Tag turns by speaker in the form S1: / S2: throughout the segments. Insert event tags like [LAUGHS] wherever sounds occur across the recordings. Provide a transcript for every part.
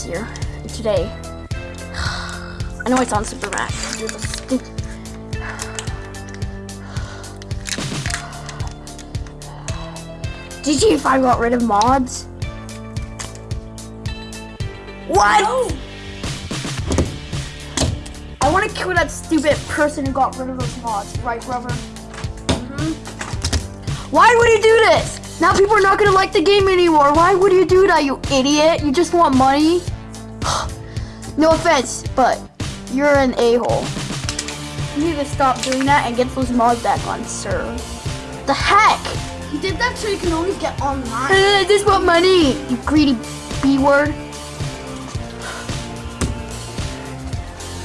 S1: is here today. [SIGHS] I know it's on super the GTA 5 got rid of mods? What? I want to kill that stupid person who got rid of those mods, right, Rubber? hmm Why would he do this? Now people are not gonna like the game anymore. Why would you do that, you idiot? You just want money? [SIGHS] no offense, but you're an a-hole. You need to stop doing that and get those mods back on, sir. The heck?
S2: He did that so you can always get online.
S1: I just want money, you greedy b-word.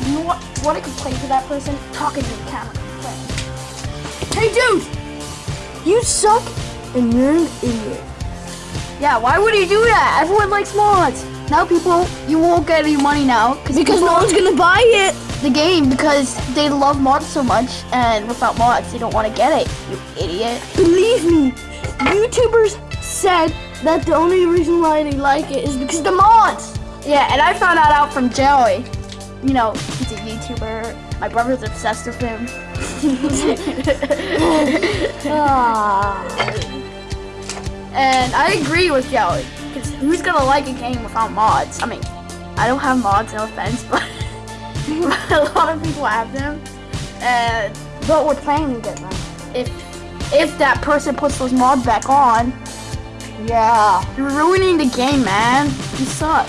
S1: You know what? Want to complain to that person? Talking to the camera. Hey, dude! You suck, and you're an idiot. Yeah, why would you do that? Everyone likes mods. Now people, you won't get any money now
S2: Because
S1: people-
S2: no one's gonna buy it.
S1: the game because they love mods so much, and without mods, they don't want to get it. You idiot.
S2: Believe me, YouTubers said that the only reason why they like it is because the mods.
S1: Yeah, and I found that out from Joey. You know, he's a YouTuber. My brother's obsessed with him. [LAUGHS]
S2: Ah.
S1: I agree with Joey. Because who's gonna like a game without mods? I mean, I don't have mods, no offense, [LAUGHS] but a lot of people have them. And
S2: But we're to get them.
S1: if if that person puts those mods back on,
S2: Yeah.
S1: you're ruining the game, man. You suck.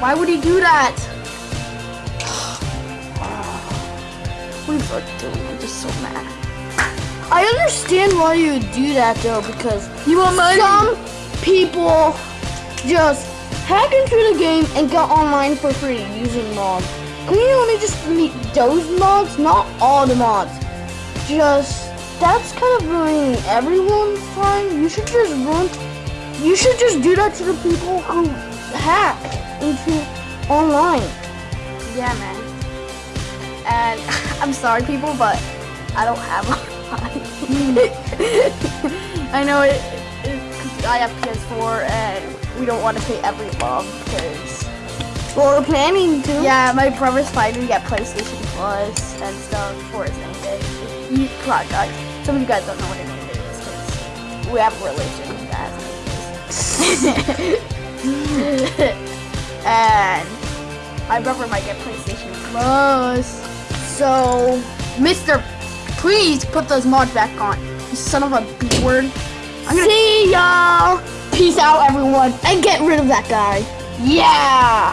S1: Why would he do that? Are you doing? I'm just so mad.
S2: I understand why you would do that though, because
S1: You want money?
S2: some people just hack into the game and get online for free using mods. Can you only just delete those mods? Not all the mods. Just that's kind of ruining everyone's time. You should just run. You should just do that to the people who hack into online.
S1: Yeah, man. And [LAUGHS] I'm sorry, people, but I don't have I know it, it I have PS4 and we don't want to pay every month because
S2: Well, we're planning to.
S1: yeah, my brother's to get PlayStation Plus and stuff for his name day. You, come on, guys. Some of you guys don't know what a name day is because we have a religion that name days. [LAUGHS] and my brother might get PlayStation Plus. So, Mister, please put those mods back on. You son of a B word. I'm gonna
S2: See y'all. Peace out, everyone, and get rid of that guy.
S1: yeah.